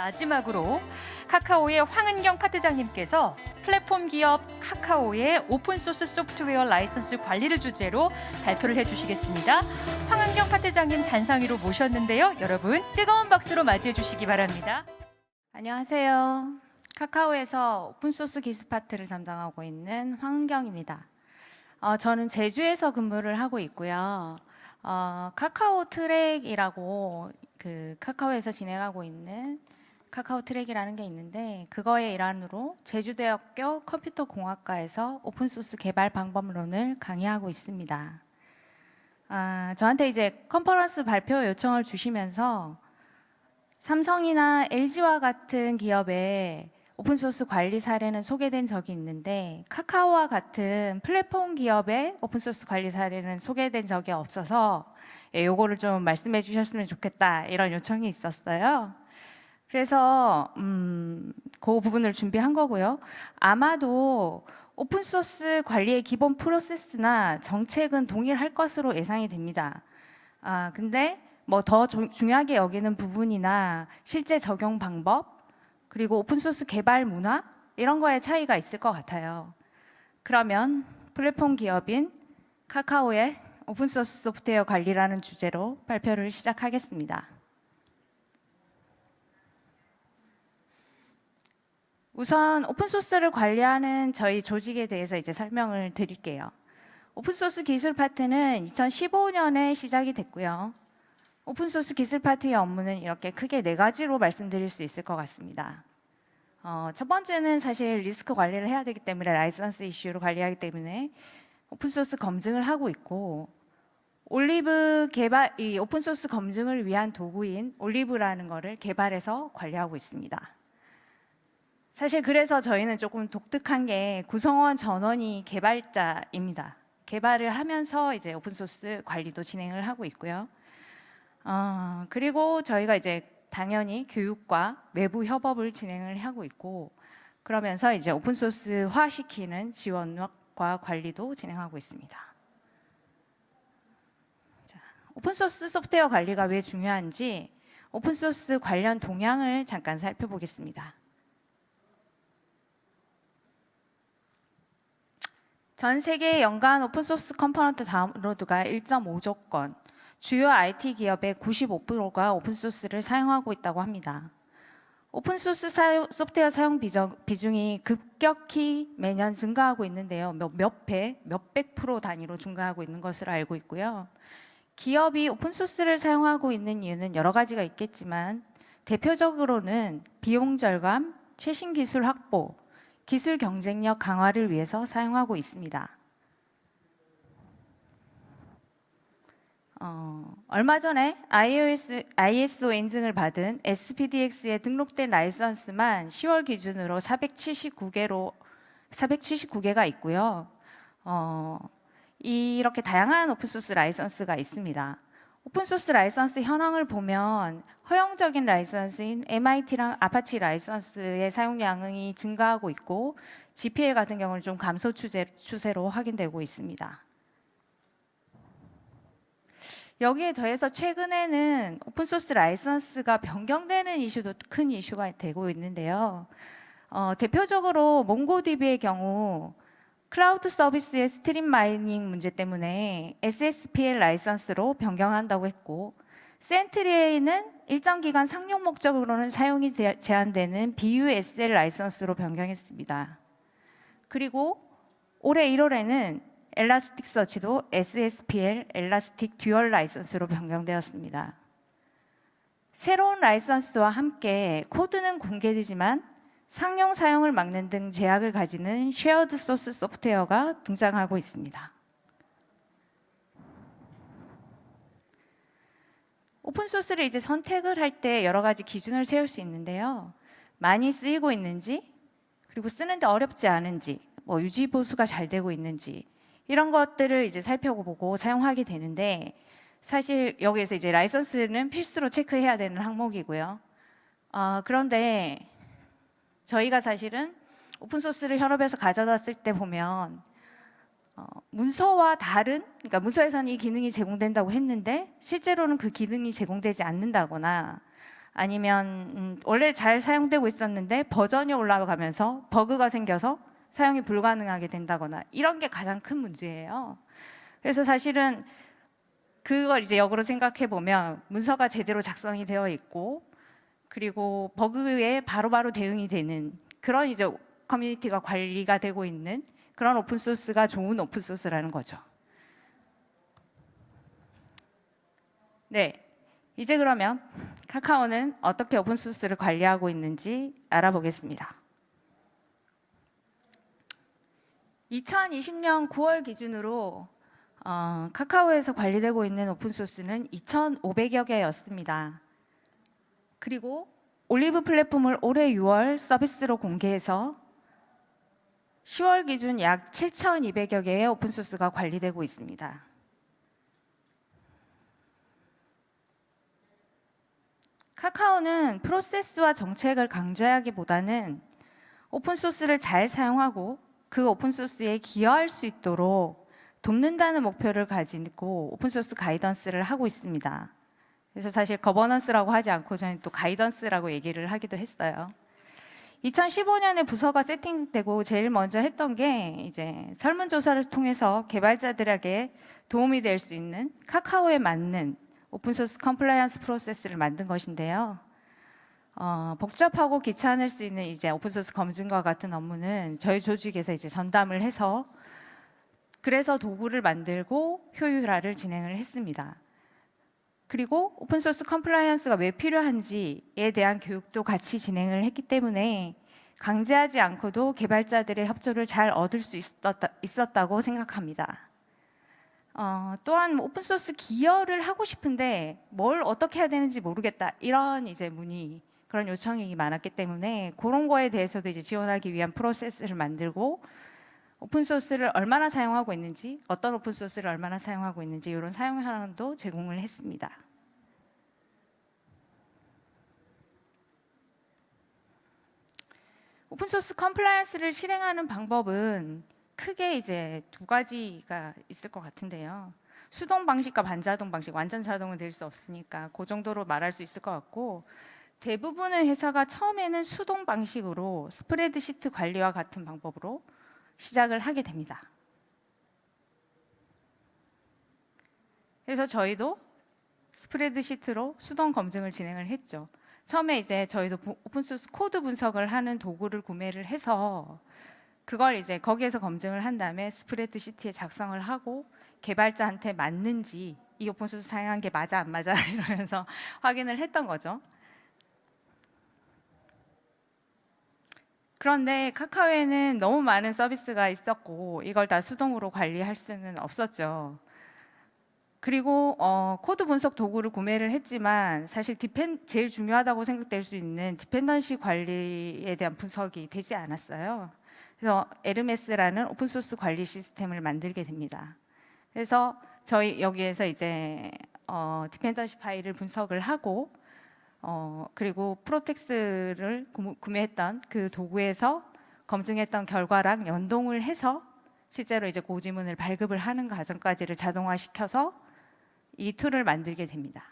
마지막으로 카카오의 황은경 파트장님께서 플랫폼 기업 카카오의 open source 소프트웨어 라이선스 관리를 주제로 발표를 해주시겠습니다. 황은경 파트장님 단상위로 모셨는데요. 여러분 뜨거운 박수로 맞이해 주시기 바랍니다. 안녕하세요. 카카오에서 open source 기술 파트를 담당하고 있는 황은경입니다. 어, 저는 제주에서 근무를 하고 있고요. 어, 카카오 트랙이라고 그 카카오에서 진행하고 있는 카카오 트랙이라는 게 있는데 그거의 일환으로 제주대학교 컴퓨터공학과에서 open source 개발 방법론을 강의하고 있습니다. 아, 저한테 이제 컨퍼런스 발표 요청을 주시면서 삼성이나 LG와 같은 기업의 open source 관리 사례는 소개된 적이 있는데 카카오와 같은 플랫폼 기업의 open source 관리 사례는 소개된 적이 없어서 예, 요거를 좀 말씀해 주셨으면 좋겠다 이런 요청이 있었어요. 그래서 음, 그 부분을 준비한 거고요. 아마도 오픈소스 관리의 기본 프로세스나 정책은 동일할 것으로 예상이 됩니다. 아, 근데 뭐 더 중요하게 여기는 부분이나 실제 적용 방법 그리고 오픈소스 개발 문화 이런 거에 차이가 있을 것 같아요. 그러면 플랫폼 기업인 카카오의 오픈소스 소프트웨어 관리라는 주제로 발표를 시작하겠습니다. 우선 오픈소스를 관리하는 저희 조직에 대해서 이제 설명을 드릴게요. 오픈소스 기술 파트는 2015년에 시작이 됐고요. 오픈소스 기술 파트의 업무는 이렇게 크게 네 가지로 말씀드릴 수 있을 것 같습니다. 어, 첫 번째는 사실 리스크 관리를 해야 되기 때문에 라이선스 이슈를 관리하기 때문에 오픈소스 검증을 하고 있고 올리브 개발, 이 오픈소스 검증을 위한 도구인 올리브라는 거를 개발해서 관리하고 있습니다. 사실 그래서 저희는 조금 독특한 게 구성원 전원이 개발자입니다. 개발을 하면서 이제 오픈소스 관리도 진행을 하고 있고요. 어, 그리고 저희가 이제 당연히 교육과 외부 협업을 진행을 하고 있고 그러면서 이제 오픈소스화 시키는 지원과 관리도 진행하고 있습니다. 자, 오픈소스 소프트웨어 관리가 왜 중요한지 오픈소스 관련 동향을 잠깐 살펴보겠습니다. 전 세계 연간 오픈소스 component 다운로드가 1.5조 건, 주요 IT 기업의 95%가 오픈소스를 사용하고 있다고 합니다. 오픈소스 사용, 소프트웨어 사용 비중이 급격히 매년 증가하고 있는데요. 몇, 몇 배, 몇백 프로 단위로 증가하고 있는 것으로 알고 있고요. 기업이 오픈소스를 사용하고 있는 이유는 여러 가지가 있겠지만 대표적으로는 비용 절감, 최신 기술 확보, 기술 경쟁력 강화를 위해서 사용하고 있습니다. 어, 얼마 전에 iOS, ISO 인증을 받은 SPDX에 등록된 라이선스만 10월 기준으로 479개로 479개가 있고요. 어, 이렇게 다양한 오픈소스 라이선스가 있습니다. 오픈소스 라이선스 현황을 보면 허용적인 라이선스인 MIT랑 Apache 라이선스의 사용량이 증가하고 있고 GPL 같은 경우는 좀 감소 추세, 추세 로 확인되고 있습니다. 여기에 더해서 최근에는 오픈소스 라이선스가 변경되는 이슈도 큰 이슈가 되고 있는데요. 어, 대표적으로 MongoDB의 경우 클라우드 서비스의 strip mining 문제 때문에 SSPL 라이선스로 변경한다고 했고 Sentry에는 일정 기간 상용 목적으로는 사용이 제한되는 BUSL 라이선스로 변경했습니다. 그리고 올해 1월에는 Elasticsearch도 SSPL Elastic dual license로 변경되었습니다. 새로운 라이선스와 함께 코드는 공개되지만 상용 사용을 막는 등 제약을 가지는 shared source software가 등장하고 있습니다. 오픈소스를 이제 선택을 할 때 여러 가지 기준을 세울 수 있는데요. 많이 쓰이고 있는지, 그리고 쓰는데 어렵지 않은지, 뭐 유지 보수가 잘 되고 있는지 이런 것들을 이제 살펴보고 사용하게 되는데 사실 여기에서 이제 라이선스는 필수로 체크해야 되는 항목이고요. 어, 그런데 저희가 사실은 오픈소스를 현업에서 가져다 쓸때 보면 어, 문서와 다른, 그러니까 문서에서는 이 기능이 제공된다고 했는데 실제로는 그 기능이 제공되지 않는다거나 아니면 음, 원래 잘 사용되고 있었는데 버전이 올라가면서 버그가 생겨서 사용이 불가능하게 된다거나 이런 게 가장 큰 문제예요. 그래서 사실은 그걸 이제 역으로 생각해 보면 문서가 제대로 작성이 되어 있고 그리고 버그에 바로 바로 대응이 되는 그런 이제 커뮤니티가 관리가 되고 있는 그런 오픈 소스가 좋은 오픈 소스라는 거죠. 네. 이제 그러면 카카오는 어떻게 오픈 소스를 관리하고 있는지 알아보겠습니다. 2020년 9월 기준으로 어, 카카오에서 관리되고 있는 오픈 소스는 2,500여 개였습니다. 그리고 올리브 플랫폼을 올해 6월 서비스로 공개해서 10월 기준 약 7,200여 개의 오픈 소스가 관리되고 있습니다. 카카오는 프로세스와 정책을 강조하기보다는 오픈 소스를 잘 사용하고 그 오픈 소스에 기여할 수 있도록 돕는다는 목표를 가지고 오픈 소스 guidance를 하고 있습니다. 그래서 사실 governance라고 하지 않고 저는 또 guidance라고 얘기를 하기도 했어요. 2015년에 부서가 세팅되고 제일 먼저 했던 게 이제 설문조사를 통해서 개발자들에게 도움이 될 수 있는 카카오에 맞는 오픈소스 compliance 프로세스를 만든 것인데요. 어, 복잡하고 귀찮을 수 있는 이제 오픈소스 검증과 같은 업무는 저희 조직에서 이제 전담을 해서 그래서 도구를 만들고 효율화를 진행을 했습니다. 그리고 오픈소스 compliance가 왜 필요한지에 대한 교육도 같이 진행을 했기 때문에 강제하지 않고도 개발자들의 협조를 잘 얻을 수 있었다, 있었다고 생각합니다. 어, 또한 뭐 오픈소스 기여를 하고 싶은데 뭘 어떻게 해야 되는지 모르겠다 이런 이제 문의 그런 요청이 많았기 때문에 그런 거에 대해서도 이제 지원하기 위한 프로세스를 만들고 오픈소스를 얼마나 사용하고 있는지 어떤 오픈소스를 얼마나 사용하고 있는지 이런 사용 현황도 제공을 했습니다. 오픈소스 compliance를 실행하는 방법은 크게 이제 두 가지가 있을 것 같은데요. 수동 방식과 반자동 방식, 완전 자동은 될 수 없으니까 그 정도로 말할 수 있을 것 같고 대부분의 회사가 처음에는 수동 방식으로 스프레드 시트 관리와 같은 방법으로 시작을 하게 됩니다. 그래서 저희도 스프레드 시트로 수동 검증을 진행을 했죠. 처음에 이제 저희도 오픈소스 코드 분석을 하는 도구를 구매를 해서 그걸 이제 거기에서 검증을 한 다음에 스프레드 시트에 작성을 하고 개발자한테 맞는지 이 오픈소스 사용한 게 맞아 안 맞아 이러면서 확인을 했던 거죠. 그런데 카카오에는 너무 많은 서비스가 있었고 이걸 다 수동으로 관리할 수는 없었죠. 그리고 어, 코드 분석 도구를 구매를 했지만 사실 depen 제일 중요하다고 생각될 수 있는 dependency 관리에 대한 분석이 되지 않았어요. 그래서 에르메스라는 오픈소스 관리 시스템을 만들게 됩니다. 그래서 저희 여기에서 이제 어, dependency 파일을 분석을 하고 어, 그리고 Protex를 구매했던 그 도구에서 검증했던 결과랑 연동을 해서 실제로 이제 고지문을 발급을 하는 과정까지를 자동화시켜서 이 툴을 만들게 됩니다.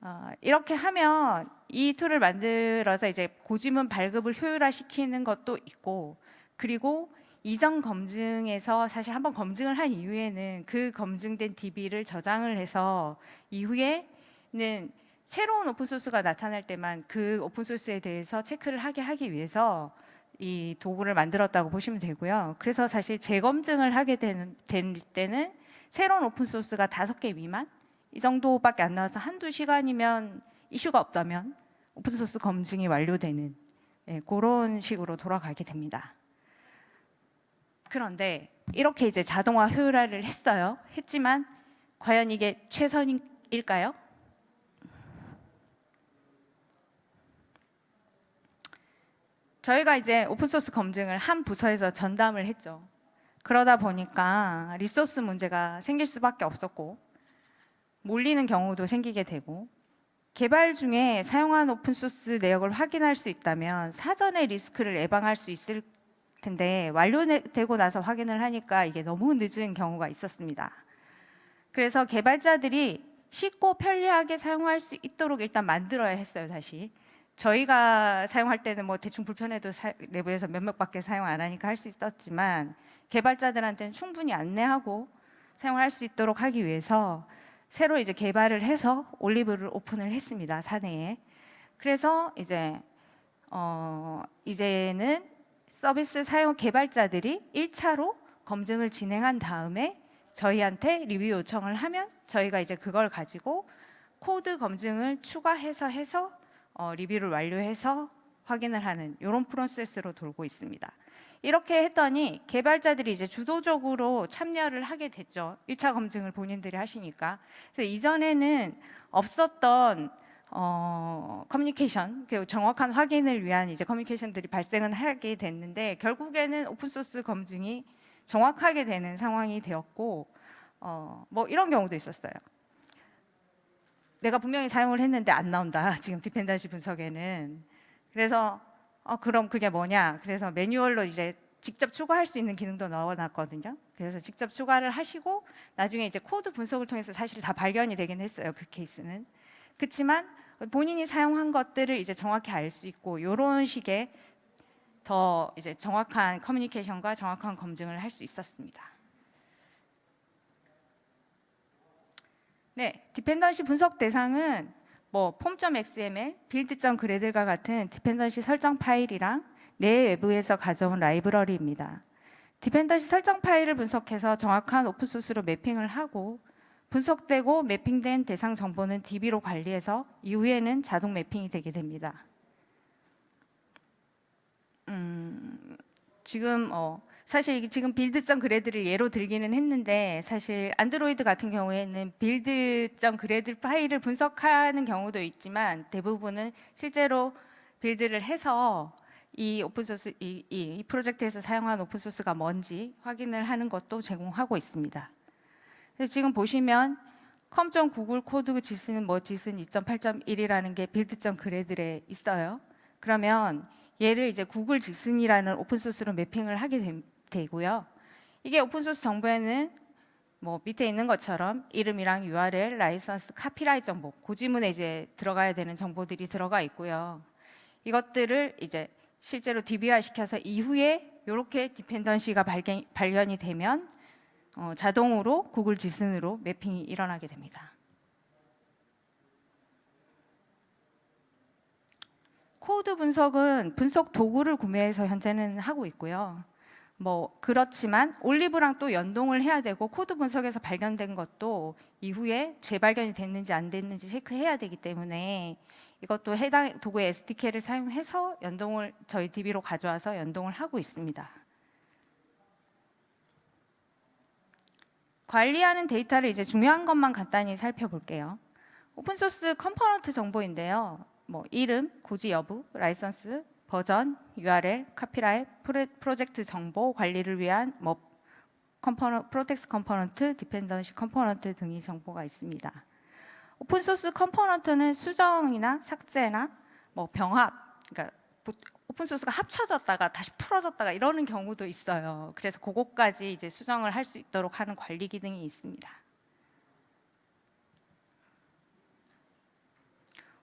어, 이렇게 하면 이 툴을 만들어서 이제 고지문 발급을 효율화시키는 것도 있고 그리고 이전 검증에서 사실 한번 검증을 한 이후에는 그 검증된 DB를 저장을 해서 이후에는 새로운 오픈소스가 나타날 때만 그 오픈소스에 대해서 체크를 하게 하기 위해서 이 도구를 만들었다고 보시면 되고요. 그래서 사실 재검증을 하게 되는, 될 때는 새로운 오픈소스가 다섯 개 미만 이 정도밖에 안 나와서 한두 시간이면 이슈가 없다면 오픈소스 검증이 완료되는 예, 그런 식으로 돌아가게 됩니다. 그런데 이렇게 이제 자동화 효율화를 했어요. 했지만 과연 이게 최선일까요? 저희가 이제 오픈소스 검증을 한 부서에서 전담을 했죠. 그러다 보니까 리소스 문제가 생길 수밖에 없었고 몰리는 경우도 생기게 되고 개발 중에 사용한 오픈소스 내역을 확인할 수 있다면 사전에 리스크를 예방할 수 있을 텐데 완료되고 나서 확인을 하니까 이게 너무 늦은 경우가 있었습니다. 그래서 개발자들이 쉽고 편리하게 사용할 수 있도록 일단 만들어야 했어요, 다시. 저희가 사용할 때는 뭐 대충 불편해도 사- 내부에서 몇 명밖에 사용 안 하니까 할 수 있었지만 개발자들한테는 충분히 안내하고 사용할 수 있도록 하기 위해서 새로 이제 개발을 해서 올리브를 오픈을 했습니다, 사내에. 그래서 이제 어 이제는 서비스 사용 개발자들이 1차로 검증을 진행한 다음에 저희한테 리뷰 요청을 하면 저희가 이제 그걸 가지고 코드 검증을 추가해서 해서 어, 리뷰를 완료해서 확인을 하는 이런 프로세스로 돌고 있습니다. 이렇게 했더니 개발자들이 이제 주도적으로 참여를 하게 됐죠. 1차 검증을 본인들이 하시니까. 그래서 이전에는 없었던 어, 커뮤니케이션, 그 정확한 확인을 위한 이제 커뮤니케이션들이 발생은 하게 됐는데 결국에는 오픈소스 검증이 정확하게 되는 상황이 되었고 어, 뭐 이런 경우도 있었어요. 내가 분명히 사용을 했는데 안 나온다. 지금 dependency 분석에는. 그래서 어, 그럼 그게 뭐냐? 그래서 매뉴얼로 이제 직접 추가할 수 있는 기능도 넣어놨거든요. 그래서 직접 추가를 하시고 나중에 이제 코드 분석을 통해서 사실 다 발견이 되긴 했어요. 그 케이스는. 그렇지만 본인이 사용한 것들을 이제 정확히 알 수 있고 이런 식의 더 이제 정확한 커뮤니케이션과 정확한 검증을 할 수 있었습니다. 네, dependency 분석 대상은 뭐 pom.xml, build.gradle과 같은 dependency 설정 파일이랑 내 외부에서 가져온 라이브러리입니다. dependency 설정 파일을 분석해서 정확한 오픈소스로 매핑을 하고 분석되고 매핑된 대상 정보는 DB로 관리해서 이후에는 자동 매핑이 되게 됩니다. 음, 지금 어, 사실 지금 build점 gradle을 예로 들기는 했는데 사실 안드로이드 같은 경우에는 build점 gradle 파일을 분석하는 경우도 있지만 대부분은 실제로 빌드를 해서 이 오픈소스 이, 이, 이 프로젝트에서 사용한 오픈소스가 뭔지 확인을 하는 것도 제공하고 있습니다. 지금 보시면 com.google code gson은 뭐 gson 2.8.1이라는 게 build.점 gradle에 있어요. 그러면 얘를 이제 구글 Gson이라는 오픈소스로 매핑을 하게 되, 되고요. 이게 오픈소스 정보에는 뭐 밑에 있는 것처럼 이름이랑 URL, 라이선스, 카피라이트 정보, 고지문에 이제 들어가야 되는 정보들이 들어가 있고요. 이것들을 이제 실제로 DB화 시켜서 이후에 이렇게 dependency가 발견, 발견이 되면 어, 자동으로 구글 Gson으로 매핑이 일어나게 됩니다. 코드 분석은 분석 도구를 구매해서 현재는 하고 있고요. 뭐 그렇지만 올리브랑 또 연동을 해야 되고 코드 분석에서 발견된 것도 이후에 재발견이 됐는지 안 됐는지 체크해야 되기 때문에 이것도 해당 도구의 SDK를 사용해서 연동을 저희 DB로 가져와서 연동을 하고 있습니다. 관리하는 데이터를 이제 중요한 것만 간단히 살펴볼게요. 오픈소스 component 정보인데요. 뭐 이름, 고지 여부, 라이선스, 버전, URL, 카피라이트, 프로젝트 정보 관리를 위한 뭐 compon Protex component, dependency component 등의 정보가 있습니다. 오픈소스 component는 수정이나 삭제나 뭐 병합, 그러니까 오픈소스가 합쳐졌다가 다시 풀어졌다가 이러는 경우도 있어요. 그래서 그것까지 이제 수정을 할 수 있도록 하는 관리 기능이 있습니다.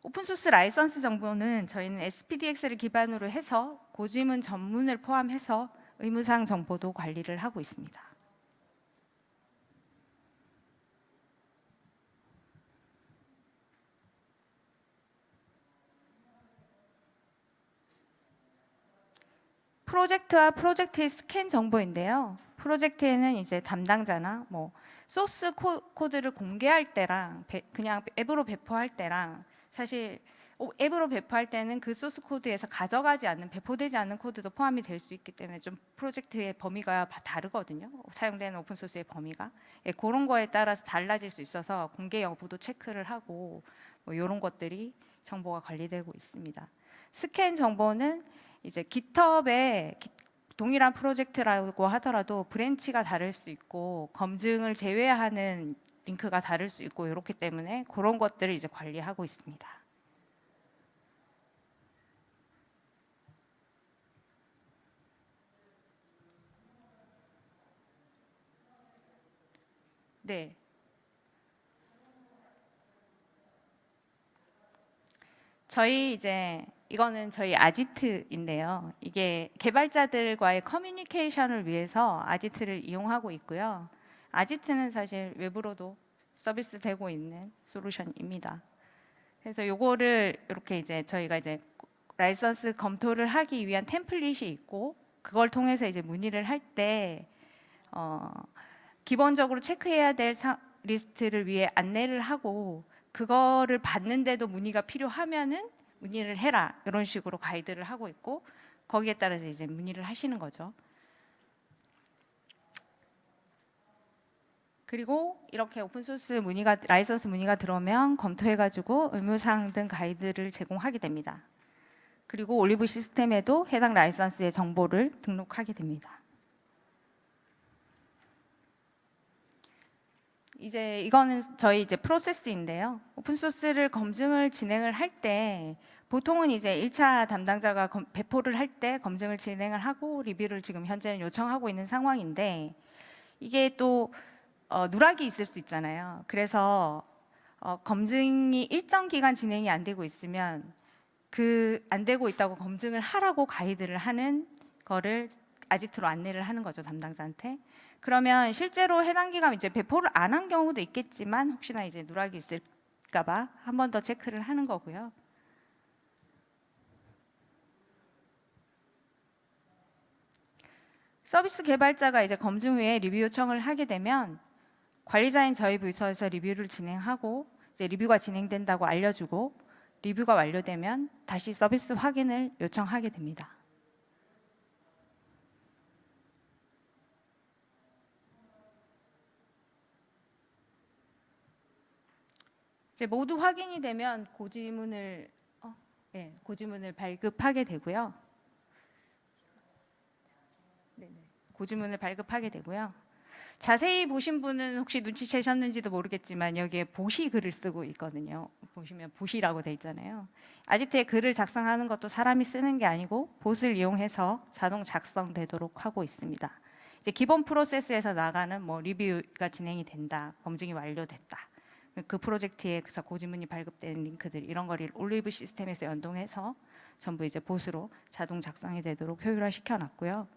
오픈소스 라이선스 정보는 저희는 SPDX를 기반으로 해서 고지문 전문을 포함해서 의무사항 정보도 관리를 하고 있습니다. 프로젝트와 프로젝트의 스캔 정보인데요. 프로젝트에는 이제 담당자나 뭐 소스 코, 코드를 공개할 때랑 배, 그냥 앱으로 배포할 때랑 사실 앱으로 배포할 때는 그 소스 코드에서 가져가지 않는 배포되지 않는 코드도 포함이 될 수 있기 때문에 좀 프로젝트의 범위가 다르거든요. 사용되는 오픈 소스의 범위가 예, 그런 거에 따라서 달라질 수 있어서 공개 여부도 체크를 하고 뭐 이런 것들이 정보가 관리되고 있습니다. 스캔 정보는 이제 GitHub에 동일한 프로젝트라고 하더라도 branch가 다를 수 있고 검증을 제외하는 링크가 다를 수 있고 이렇기 때문에 그런 것들을 이제 관리하고 있습니다. 네. 저희 이제 이거는 저희 아지트인데요. 이게 개발자들과의 커뮤니케이션을 위해서 아지트를 이용하고 있고요. 아지트는 사실 외부로도 서비스 되고 있는 솔루션입니다. 그래서 요거를 이렇게 이제 저희가 이제 라이선스 검토를 하기 위한 템플릿이 있고 그걸 통해서 이제 문의를 할때 어, 기본적으로 체크해야 될 사- 리스트를 위해 안내를 하고 그거를 받는데도 문의가 필요하면은 문의를 해라 이런 식으로 가이드를 하고 있고 거기에 따라서 이제 문의를 하시는 거죠. 그리고 이렇게 오픈소스 문의가 라이선스 문의가 들어오면 검토해가지고 의무사항 등 가이드를 제공하게 됩니다. 그리고 올리브 시스템에도 해당 라이선스의 정보를 등록하게 됩니다. 이제 이거는 저희 이제 프로세스인데요. 오픈 소스를 검증을 진행을 할 때 보통은 이제 1차 담당자가 검- 배포를 할 때 검증을 진행을 하고 리뷰를 지금 현재는 요청하고 있는 상황인데 이게 또 어, 누락이 있을 수 있잖아요. 그래서 어, 검증이 일정 기간 진행이 안 되고 있으면 그 안 되고 있다고 검증을 하라고 가이드를 하는 거를 아지트로 안내를 하는 거죠 담당자한테. 그러면 실제로 해당 기간 이제 배포를 안 한 경우도 있겠지만 혹시나 이제 누락이 있을까 봐 한 번 더 체크를 하는 거고요. 서비스 개발자가 이제 검증 후에 리뷰 요청을 하게 되면 관리자인 저희 부서에서 리뷰를 진행하고 이제 리뷰가 진행된다고 알려주고 리뷰가 완료되면 다시 서비스 확인을 요청하게 됩니다. 이제 모두 확인이 되면 고지문을 어, 네, 고지문을 발급하게 되고요. 고지문을 발급하게 되고요. 자세히 보신 분은 혹시 눈치채셨는지도 모르겠지만 여기에 보시 글을 쓰고 있거든요. 보시면 보시라고 돼 있잖아요. 아지트에 글을 작성하는 것도 사람이 쓰는 게 아니고 봇을 이용해서 자동 작성되도록 하고 있습니다. 이제 기본 프로세스에서 나가는 뭐 리뷰가 진행이 된다, 검증이 완료됐다. 그 프로젝트에 그래서 고지문이 발급된 링크들 이런 거를 올리브 시스템에서 연동해서 전부 이제 봇으로 자동 작성이 되도록 효율화 시켜놨고요.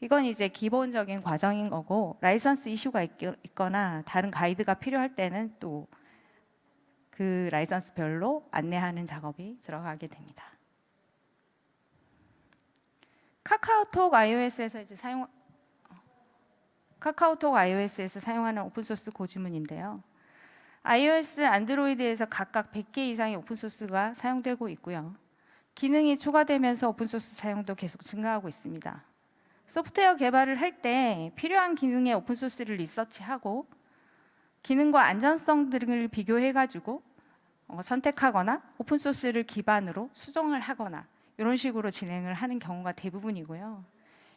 이건 이제 기본적인 과정인 거고 라이선스 이슈가 있, 있거나 다른 가이드가 필요할 때는 또 그 라이선스별로 안내하는 작업이 들어가게 됩니다. 카카오톡 iOS에서 이제 사용 카카오톡 iOS에서 사용하는 오픈소스 고지문인데요. iOS, 안드로이드에서 각각 100개 이상의 오픈소스가 사용되고 있고요. 기능이 추가되면서 오픈소스 사용도 계속 증가하고 있습니다. 소프트웨어 개발을 할 때 필요한 기능의 오픈소스를 리서치하고 기능과 안전성 등을 비교해가지고 어, 선택하거나 오픈소스를 기반으로 수정을 하거나 이런 식으로 진행을 하는 경우가 대부분이고요.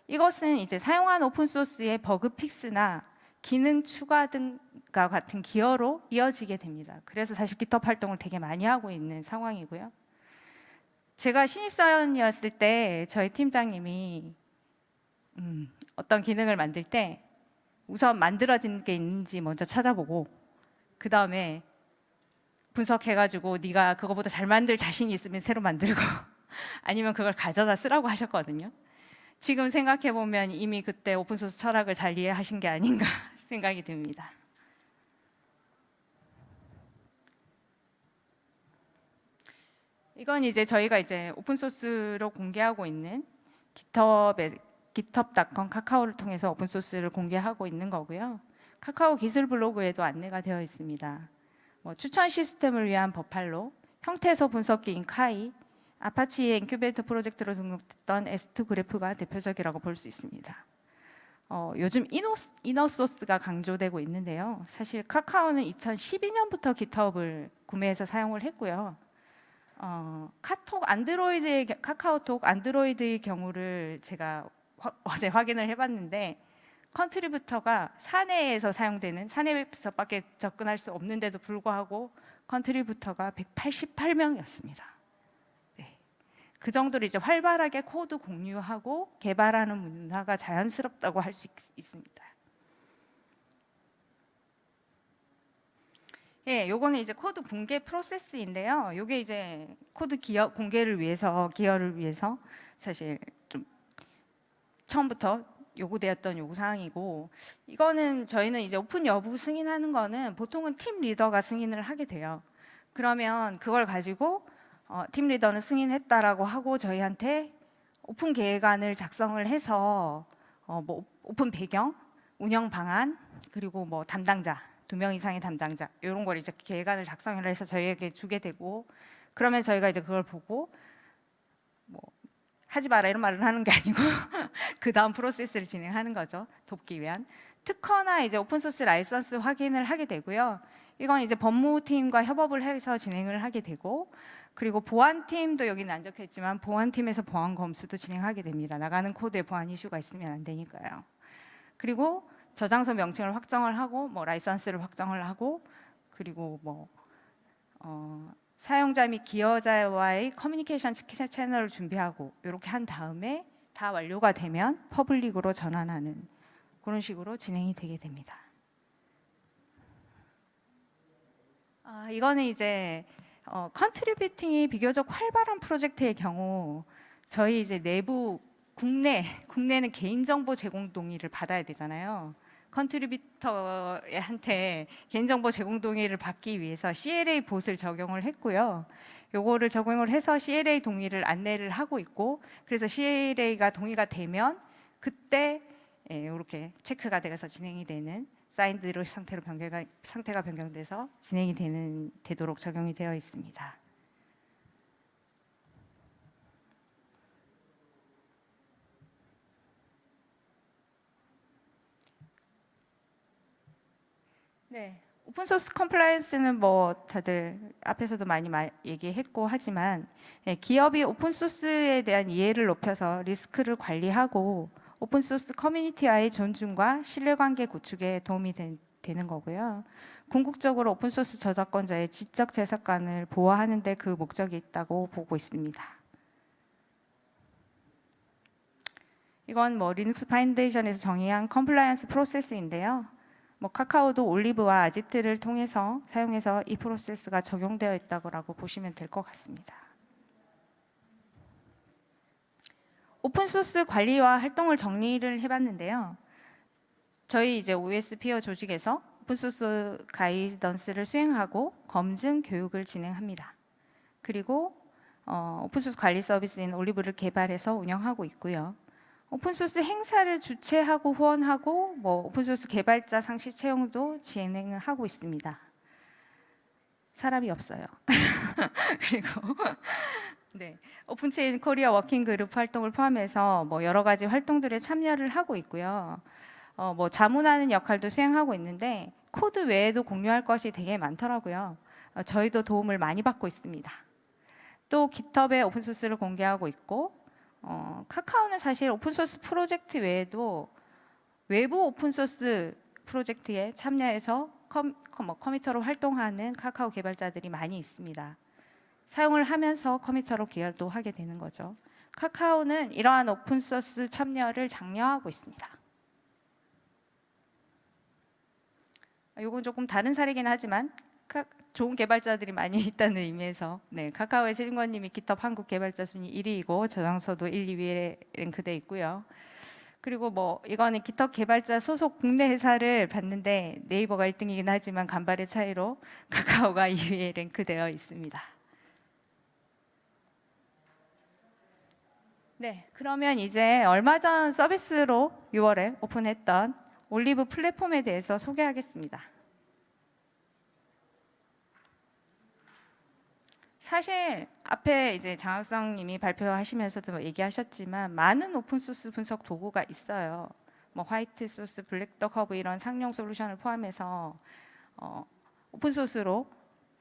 이것은 이제 사용한 오픈소스의 버그 픽스나 기능 추가 등과 같은 기여로 이어지게 됩니다. 그래서 사실 GitHub 활동을 되게 많이 하고 있는 상황이고요. 제가 신입사원이었을 때 저희 팀장님이 음, 어떤 기능을 만들 때 우선 만들어진 게 있는지 먼저 찾아보고 그 다음에 분석해가지고 네가 그거보다 잘 만들 자신이 있으면 새로 만들고 아니면 그걸 가져다 쓰라고 하셨거든요. 지금 생각해 보면 이미 그때 오픈소스 철학을 잘 이해하신 게 아닌가 생각이 듭니다. 이건 이제 저희가 이제 오픈소스로 공개하고 있는 깃허브에 github.com 카카오를 통해서 오픈소스를 공개하고 있는 거고요. 카카오 기술 블로그에도 안내가 되어 있습니다. 뭐 추천 시스템을 위한 버팔로, 형태소 분석기인 카이, 아파치의 인큐베이터 프로젝트로 등록됐던 S2 그래프가 대표적이라고 볼 수 있습니다. 어, 요즘 이노, 이너소스가 강조되고 있는데요. 사실 카카오는 2012년부터 깃허브를 구매해서 사용을 했고요. 어, 카톡 안드로이드의 겨- 카카오톡 안드로이드의 경우를 제가 화- 어제 확인을 해봤는데 contributor가 사내에서 사용되는 사내에서밖에 접근할 수 없는데도 불구하고 contributor가 188명이었습니다. 네. 그 정도로 이제 활발하게 코드 공유하고 개발하는 문화가 자연스럽다고 할 수 있습니다. 예, 요거는 이제 코드 공개 프로세스인데요. 요게 이제 코드 기여 공개를 위해서 기여를 위해서 사실 좀 처음부터 요구되었던 요구 사항이고 이거는 저희는 이제 오픈 여부 승인하는 거는 보통은 팀 리더가 승인을 하게 돼요. 그러면 그걸 가지고 어, 팀 리더는 승인했다라고 하고 저희한테 오픈 계획안을 작성을 해서 어, 뭐 오픈 배경, 운영 방안 그리고 뭐 담당자 두 명 이상의 담당자 이런 걸 이제 계획안을 작성을 해서 저희에게 주게 되고 그러면 저희가 이제 그걸 보고 뭐 하지 마라 이런 말을 하는 게 아니고 그 다음 프로세스를 진행하는 거죠. 돕기 위한. 특허나 이제 오픈 소스 라이선스 확인을 하게 되고요. 이건 이제 법무팀과 협업을 해서 진행을 하게 되고 그리고 보안팀도 여기는 안 적혀 있지만 보안팀에서 보안 검수도 진행하게 됩니다. 나가는 코드에 보안 이슈가 있으면 안 되니까요. 그리고 저장소 명칭을 확정을 하고 뭐 라이선스를 확정을 하고 그리고 뭐 어, 사용자 및 기여자와의 커뮤니케이션 채- 채널을 준비하고 이렇게 한 다음에 다 완료가 되면 public으로 전환하는 그런 식으로 진행이 되게 됩니다. 아, 이거는 이제 어, contributing이 비교적 활발한 프로젝트의 경우 저희 이제 내부 국내 국내는 개인정보 제공 동의를 받아야 되잖아요. contributor한테 개인정보 제공 동의를 받기 위해서 CLA 봇을 적용을 했고요. 요거를 적용을 해서 CLA 동의를 안내를 하고 있고 그래서 CLA가 동의가 되면 그때 예, 이렇게 체크가 돼서 진행이 되는 사인드로 상태로 변경가 상태가 변경돼서 진행이 되는 되도록 적용이 되어 있습니다. 네. 오픈 소스 compliance는 뭐 다들 앞에서도 많이 마- 얘기했고 하지만 예, 기업이 오픈 소스에 대한 이해를 높여서 리스크를 관리하고 오픈 소스 커뮤니티와의 존중과 신뢰관계 구축에 도움이 된- 되는 거고요. 궁극적으로 오픈 소스 저작권자의 지적 재산권을 보호하는 데 그 목적이 있다고 보고 있습니다. 이건 뭐 리눅스 파운데이션에서 정의한 compliance 프로세스인데요. 뭐 카카오도 올리브와 아지트를 통해서 사용해서 이 프로세스가 적용되어 있다고 보시면 될 것 같습니다. 오픈 소스 관리와 활동을 정리를 해봤는데요. 저희 이제 OSPO 조직에서 오픈 소스 guidance를 수행하고 검증 교육을 진행합니다. 그리고 어, 오픈 소스 관리 서비스인 올리브를 개발해서 운영하고 있고요. 오픈소스 행사를 주최하고 후원하고 뭐 오픈소스 개발자 상시 채용도 진행을 하고 있습니다. 사람이 없어요. 그리고 네 오픈체인 코리아 working group 활동을 포함해서 뭐 여러 가지 활동들에 참여를 하고 있고요. 어, 뭐 자문하는 역할도 수행하고 있는데 코드 외에도 공유할 것이 되게 많더라고요. 어, 저희도 도움을 많이 받고 있습니다. 또 깃허브에 오픈소스를 공개하고 있고 어, 카카오는 사실 오픈소스 프로젝트 외에도 외부 오픈소스 프로젝트에 참여해서 컴, 컴- 뭐 committer로 활동하는 카카오 개발자들이 많이 있습니다. 사용을 하면서 committer로 기여도 하게 되는 거죠. 카카오는 이러한 오픈소스 참여를 장려하고 있습니다. 이건 조금 다른 사례긴 하지만 카- 좋은 개발자들이 많이 있다는 의미에서 네, 카카오의 세진권님이 깃허브 한국 개발자 순위 1위이고 저장소도 1, 2위에 랭크돼 있고요. 그리고 뭐 이거는 깃허브 개발자 소속 국내 회사를 봤는데 네이버가 1등이긴 하지만 간발의 차이로 카카오가 2위에 랭크되어 있습니다. 네, 그러면 이제 얼마 전 서비스로 6월에 오픈했던 올리브 플랫폼에 대해서 소개하겠습니다. 사실 앞에 이제 장학성 님이 발표하시면서도 얘기하셨지만 많은 오픈 소스 분석 도구가 있어요. 뭐 화이트 소스, 블랙덕 허브 이런 상용 솔루션을 포함해서 어, 오픈 소스로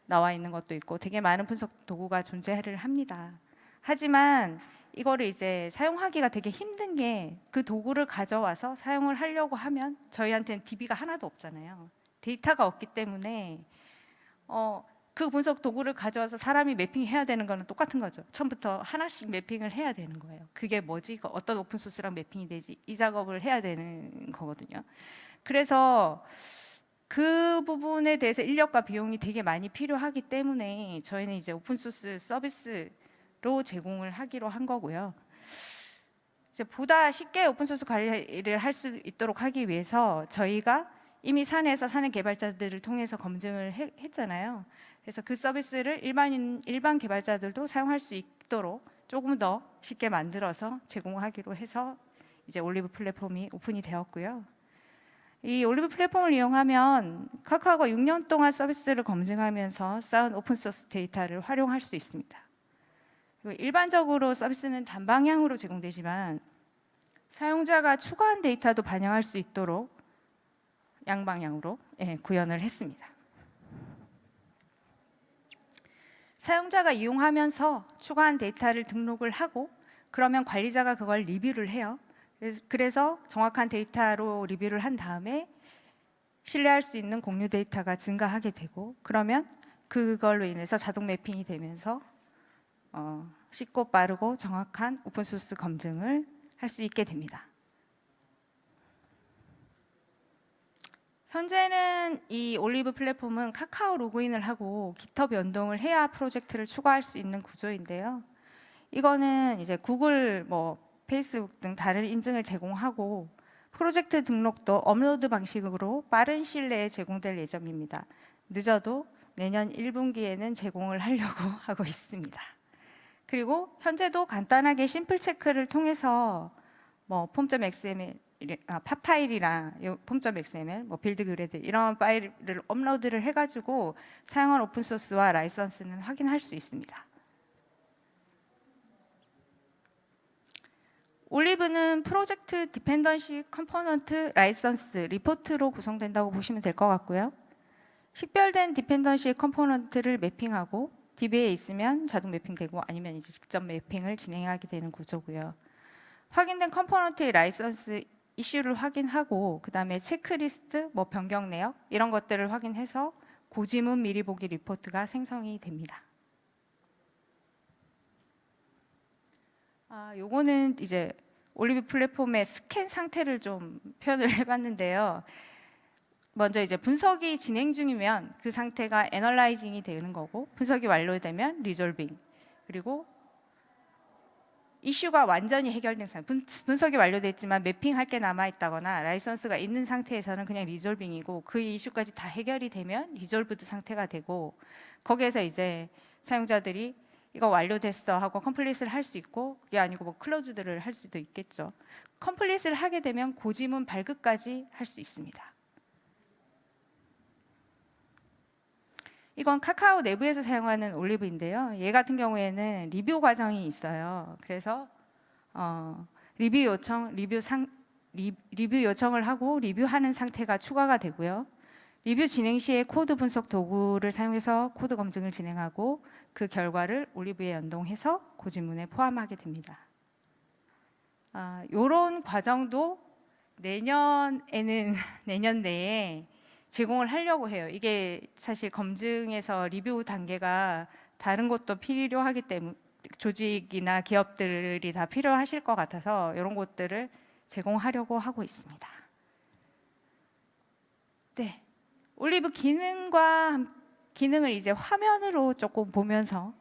나와 있는 것도 있고 되게 많은 분석 도구가 존재를 합니다. 하지만 이거를 이제 사용하기가 되게 힘든 게 그 도구를 가져와서 사용을 하려고 하면 저희한테는 DB가 하나도 없잖아요. 데이터가 없기 때문에 어, 그 분석 도구를 가져와서 사람이 매핑해야 되는 거는 똑같은 거죠. 처음부터 하나씩 매핑을 해야 되는 거예요. 그게 뭐지? 이거 어떤 오픈 소스랑 매핑이 되지? 이 작업을 해야 되는 거거든요. 그래서 그 부분에 대해서 인력과 비용이 되게 많이 필요하기 때문에 저희는 이제 오픈소스 서비스로 제공을 하기로 한 거고요. 이제 보다 쉽게 오픈소스 관리를 할 수 있도록 하기 위해서 저희가 이미 사내에서 사내 개발자들을 통해서 검증을 해- 했잖아요. 그래서 그 서비스를 일반인 일반 개발자들도 사용할 수 있도록 조금 더 쉽게 만들어서 제공하기로 해서 이제 올리브 플랫폼이 오픈이 되었고요. 이 올리브 플랫폼을 이용하면 카카오가 6년 동안 서비스를 검증하면서 쌓은 오픈 소스 데이터를 활용할 수 있습니다. 일반적으로 서비스는 단방향으로 제공되지만 사용자가 추가한 데이터도 반영할 수 있도록 양방향으로 예, 구현을 했습니다. 사용자가 이용하면서 추가한 데이터를 등록을 하고 그러면 관리자가 그걸 리뷰를 해요. 그래서- 정확한 데이터로 리뷰를 한 다음에 신뢰할 수 있는 공유 데이터가 증가하게 되고 그러면 그걸로 인해서 자동 매핑이 되면서 어, 쉽고 빠르고 정확한 오픈소스 검증을 할 수 있게 됩니다. 현재는 이 올리브 플랫폼은 카카오 로그인을 하고 깃허브 연동을 해야 프로젝트를 추가할 수 있는 구조인데요. 이거는 이제 구글 뭐 페이스북 등 다른 인증을 제공하고 프로젝트 등록도 업로드 방식으로 빠른 시일 내에 제공될 예정입니다. 늦어도 내년 1분기에는 제공을 하려고 하고 있습니다. 그리고 현재도 간단하게 simple check를 통해서 뭐 pom.xml 아, pom파일이랑 요 pom.xml, 뭐 build gradle 이런 파일을 업로드를 해가지고 사용한 오픈 소스와 라이선스는 확인할 수 있습니다. 올리브는 프로젝트 dependency component 라이선스 리포트로 구성된다고 보시면 될 것 같고요. 식별된 dependency component를 매핑하고 DB에 있으면 자동 매핑되고 아니면 이제 직접 매핑을 진행하게 되는 구조고요. 확인된 component의 라이선스 이슈를 확인하고 그 다음에 체크리스트, 뭐 변경 내역 이런 것들을 확인해서 고지문 미리 보기 리포트가 생성이 됩니다. 아, 요거는 이제 올리브 플랫폼의 스캔 상태를 좀 표현을 해봤는데요. 먼저 이제 분석이 진행 중이면 그 상태가 analyzing이 되는 거고 분석이 완료되면 resolving 그리고 이슈가 완전히 해결된 상태 분, 분석이 완료됐지만 매핑할 게 남아 있다거나 라이선스가 있는 상태에서는 그냥 resolving이고 그 이슈까지 다 해결이 되면 resolved 상태가 되고 거기에서 이제 사용자들이 이거 완료됐어 하고 complete을 할 수 있고 그게 아니고 뭐 closed를 할 수도 있겠죠. complete을 하게 되면 고지문 발급까지 할 수 있습니다. 이건 카카오 내부에서 사용하는 올리브인데요. 얘 같은 경우에는 리뷰 과정이 있어요. 그래서 어, 리뷰 요청, 리뷰 상 리, 리뷰 요청을 하고 리뷰하는 상태가 추가가 되고요. 리뷰 진행 시에 코드 분석 도구를 사용해서 코드 검증을 진행하고 그 결과를 올리브에 연동해서 고지문에 포함하게 됩니다. 아, 이런 과정도 내년에는 내년 내에 제공을 하려고 해요. 이게 사실 검증에서 리뷰 단계가 다른 것도 필요하기 때문에 조직이나 기업들이 다 필요하실 것 같아서 이런 것들을 제공하려고 하고 있습니다. 네, 올리브 기능과 함- 기능을 이제 화면으로 조금 보면서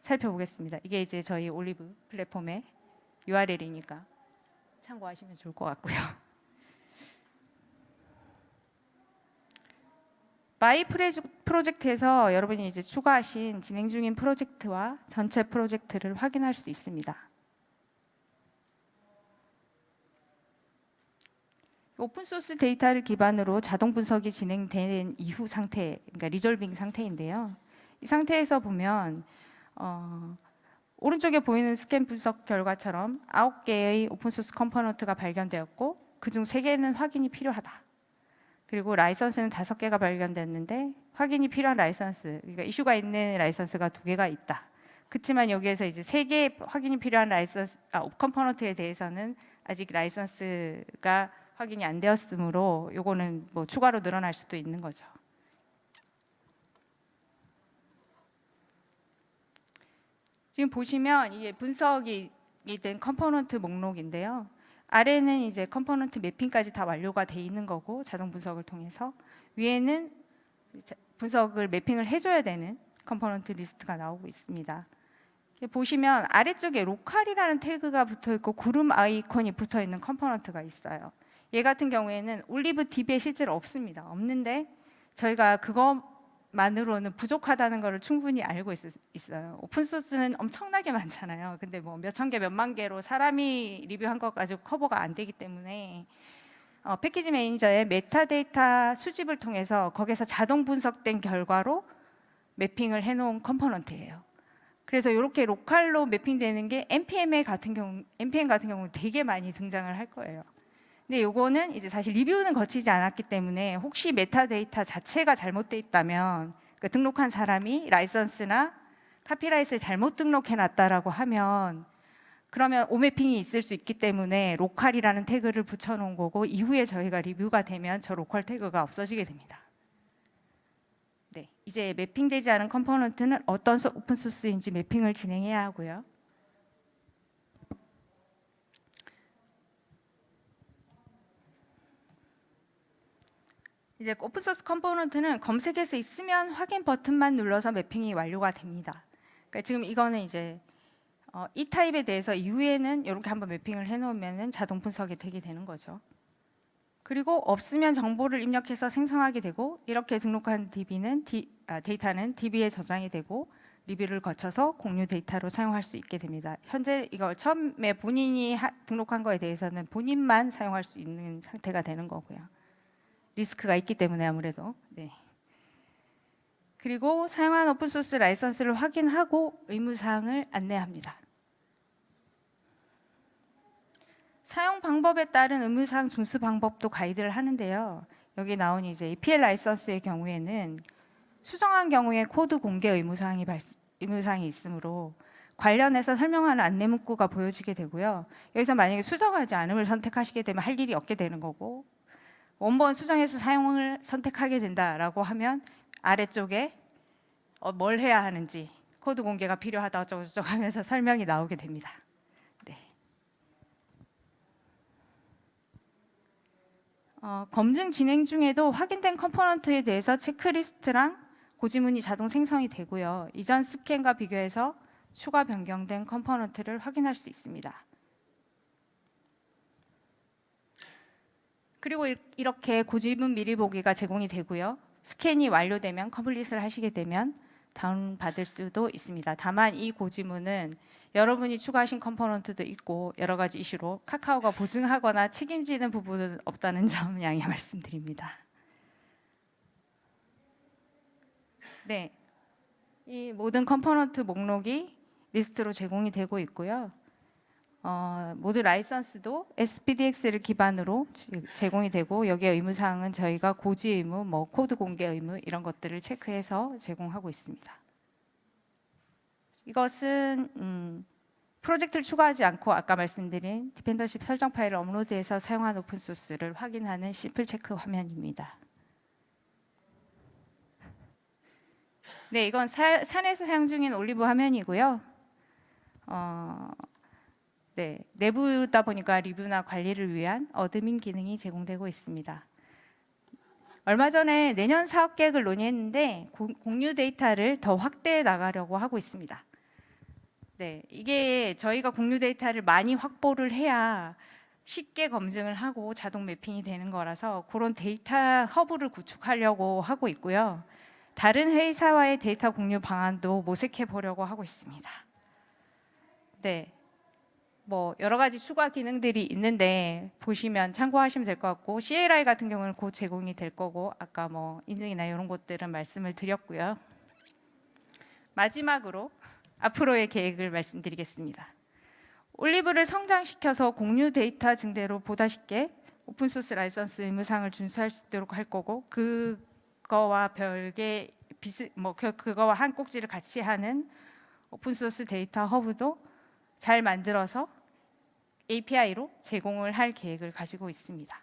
살펴보겠습니다. 이게 이제 저희 올리브 플랫폼의 URL이니까 참고하시면 좋을 것 같고요. my project에서 여러분이 이제 추가하신 진행 중인 프로젝트와 전체 프로젝트를 확인할 수 있습니다. 오픈 소스 데이터를 기반으로 자동 분석이 진행된 이후 상태, 그러니까 resolving 상태인데요. 이 상태에서 보면 어, 오른쪽에 보이는 스캔 분석 결과처럼 9개의 오픈 소스 component가 발견되었고 그중 3개는 확인이 필요하다. 그리고 라이선스는 다섯 개가 발견됐는데 확인이 필요한 라이선스, 그러니까 이슈가 있는 라이선스가 두 개가 있다. 그렇지만 여기에서 이제 세 개 확인이 필요한 라이선스, 아, component에 대해서는 아직 라이선스가 확인이 안 되었으므로 요거는 뭐 추가로 늘어날 수도 있는 거죠. 지금 보시면 이게 분석이 된 component 목록인데요. 아래는 이제 component 매핑까지 다 완료가 돼 있는 거고 자동 분석을 통해서 위에는 분석을 매핑을 해줘야 되는 component 리스트가 나오고 있습니다. 보시면 아래쪽에 로컬이라는 태그가 붙어 있고 구름 아이콘이 붙어 있는 component가 있어요. 얘 같은 경우에는 올리브 DB에 실제로 없습니다. 없는데 저희가 그것 만으로는 부족하다는 것을 충분히 알고 있, 있어요. 오픈 소스는 엄청나게 많잖아요. 근데 뭐 몇천 개, 몇만 개로 사람이 리뷰한 것 가지고 커버가 안 되기 때문에 어, 패키지 매니저의 메타데이터 수집을 통해서 거기서 자동 분석된 결과로 매핑을 해놓은 component예요. 그래서 이렇게 local로 매핑되는 게 npm 같은 경우, npm 같은 경우 되게 많이 등장을 할 거예요. 근데 요거는 이제 사실 리뷰는 거치지 않았기 때문에 혹시 메타데이터 자체가 잘못돼 있다면 그 등록한 사람이 라이선스나 copyright를 잘못 등록해 놨다라고 하면 그러면 오매핑이 있을 수 있기 때문에 local이라는 태그를 붙여 놓은 거고 이후에 저희가 리뷰가 되면 저 local 태그가 없어지게 됩니다. 네, 이제 매핑되지 않은 component는 어떤 소- 오픈 소스인지 매핑을 진행해야 하고요. 이제 오픈 소스 component는 검색해서 있으면 확인 버튼만 눌러서 매핑이 완료가 됩니다. 그러니까 지금 이거는 이제 어, 이 타입에 대해서 이후에는 이렇게 한번 매핑을 해놓으면 자동 분석이 되게 되는 거죠. 그리고 없으면 정보를 입력해서 생성하게 되고 이렇게 등록한 DB는 디, 아, 데이터는 DB에 저장이 되고 리뷰를 거쳐서 공유 데이터로 사용할 수 있게 됩니다. 현재 이걸 처음에 본인이 하- 등록한 거에 대해서는 본인만 사용할 수 있는 상태가 되는 거고요. 리스크가 있기 때문에 아무래도 네. 그리고 사용한 오픈소스 라이선스를 확인하고 의무사항을 안내합니다. 사용 방법에 따른 의무사항 준수 방법도 가이드를 하는데요. 여기 나온 이제 EPL 라이선스의 경우에는 수정한 경우에 코드 공개 의무사항이 발, 의무사항이 있으므로 관련해서 설명하는 안내 문구가 보여지게 되고요. 여기서 만약에 수정하지 않음을 선택하시게 되면 할 일이 없게 되는 거고 원본 수정해서 사용을 선택하게 된다라고 하면 아래쪽에 어, 뭘 해야 하는지 코드 공개가 필요하다 어쩌고저쩌고 하면서 설명이 나오게 됩니다. 네. 어, 검증 진행 중에도 확인된 component에 대해서 체크리스트랑 고지문이 자동 생성이 되고요. 이전 스캔과 비교해서 추가 변경된 component를 확인할 수 있습니다. 그리고 이- 이렇게 고지문 미리 보기가 제공이 되고요. 스캔이 완료되면 complete를 하시게 되면 다운 받을 수도 있습니다. 다만 이 고지문은 여러분이 추가하신 component도 있고 여러 가지 이슈로 카카오가 보증하거나 책임지는 부분은 없다는 점 양해 말씀드립니다. 네, 이 모든 component 목록이 리스트로 제공이 되고 있고요. 어, 모두 라이선스도 SPDX를 기반으로 지- 제공이 되고 여기에 의무 사항은 저희가 고지 의무, 뭐 코드 공개 의무 이런 것들을 체크해서 제공하고 있습니다. 이것은 음, 프로젝트를 추가하지 않고 아까 말씀드린 dependency 설정 파일을 업로드해서 사용한 오픈 소스를 확인하는 simple check 화면입니다. 네, 이건 사- 사내에서 사용 중인 올리브 화면이고요. 어, 네, 내부다 보니까 리뷰나 관리를 위한 admin 기능이 제공되고 있습니다. 얼마 전에 내년 사업 계획을 논의했는데 고- 공유 데이터를 더 확대해 나가려고 하고 있습니다. 네, 이게 저희가 공유 데이터를 많이 확보를 해야 쉽게 검증을 하고 자동 매핑이 되는 거라서 그런 데이터 허브를 구축하려고 하고 있고요. 다른 회사와의 데이터 공유 방안도 모색해 보려고 하고 있습니다. 네. 뭐 여러 가지 추가 기능들이 있는데 보시면 참고하시면 될 것 같고 CLI 같은 경우는 곧 제공이 될 거고 아까 뭐 인증이나 이런 것들은 말씀을 드렸고요. 마지막으로 앞으로의 계획을 말씀드리겠습니다. 올리브를 성장시켜서 공유 데이터 증대로 보다 쉽게 오픈소스 라이선스 의무사항을 준수할 수 있도록 할 거고 그거와 별개 비스 뭐 그- 그거와 한 꼭지를 같이 하는 오픈소스 데이터 허브도 잘 만들어서 API로 제공을 할 계획을 가지고 있습니다.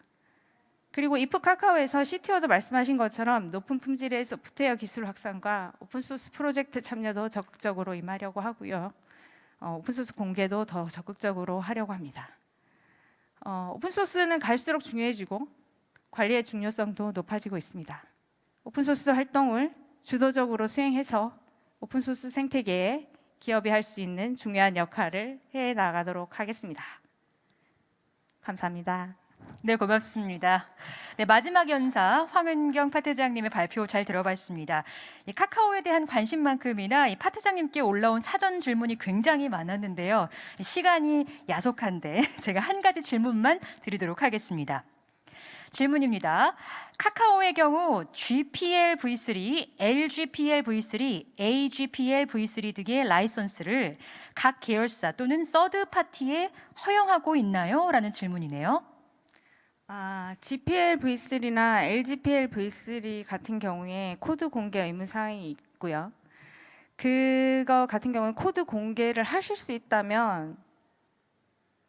그리고 if 카카오에서 CTO도 말씀하신 것처럼 높은 품질의 소프트웨어 기술 확산과 오픈소스 프로젝트 참여도 적극적으로 임하려고 하고요. 어, 오픈소스 공개도 더 적극적으로 하려고 합니다. 어, 오픈 소스는 갈수록 중요해지고 관리의 중요성도 높아지고 있습니다. 오픈 소스 활동을 주도적으로 수행해서 오픈 소스 생태계에 기업이 할 수 있는 중요한 역할을 해 나가도록 하겠습니다. 감사합니다. 네, 고맙습니다. 네, 마지막 연사 황은경 파트장님의 발표 잘 들어봤습니다. 이 카카오에 대한 관심만큼이나 이 파트장님께 올라온 사전 질문이 굉장히 많았는데요. 이 시간이 야속한데 제가 한 가지 질문만 드리도록 하겠습니다. 질문입니다. 카카오의 경우 GPL V3, LGPL V3, AGPL V3 등의 라이선스를 각 계열사 또는 서드 파티에 허용하고 있나요? 라는 질문이네요. 아, GPL V3나 LGPL V3 같은 경우에 코드 공개 의무 사항이 있고요. 그거 같은 경우는 코드 공개를 하실 수 있다면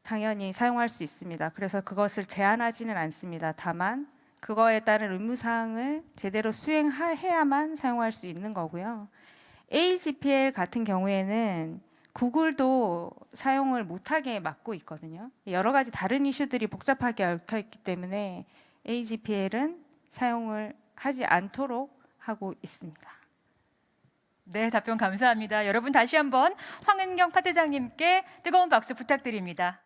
당연히 사용할 수 있습니다. 그래서 그것을 제한하지는 않습니다. 다만 그거에 따른 의무 사항을 제대로 수행해야만 사용할 수 있는 거고요. AGPL 같은 경우에는 구글도 사용을 못하게 막고 있거든요. 여러 가지 다른 이슈들이 복잡하게 얽혀 있기 때문에 AGPL은 사용을 하지 않도록 하고 있습니다. 네, 답변 감사합니다. 여러분 다시 한번 황은경 파트장님께 뜨거운 박수 부탁드립니다.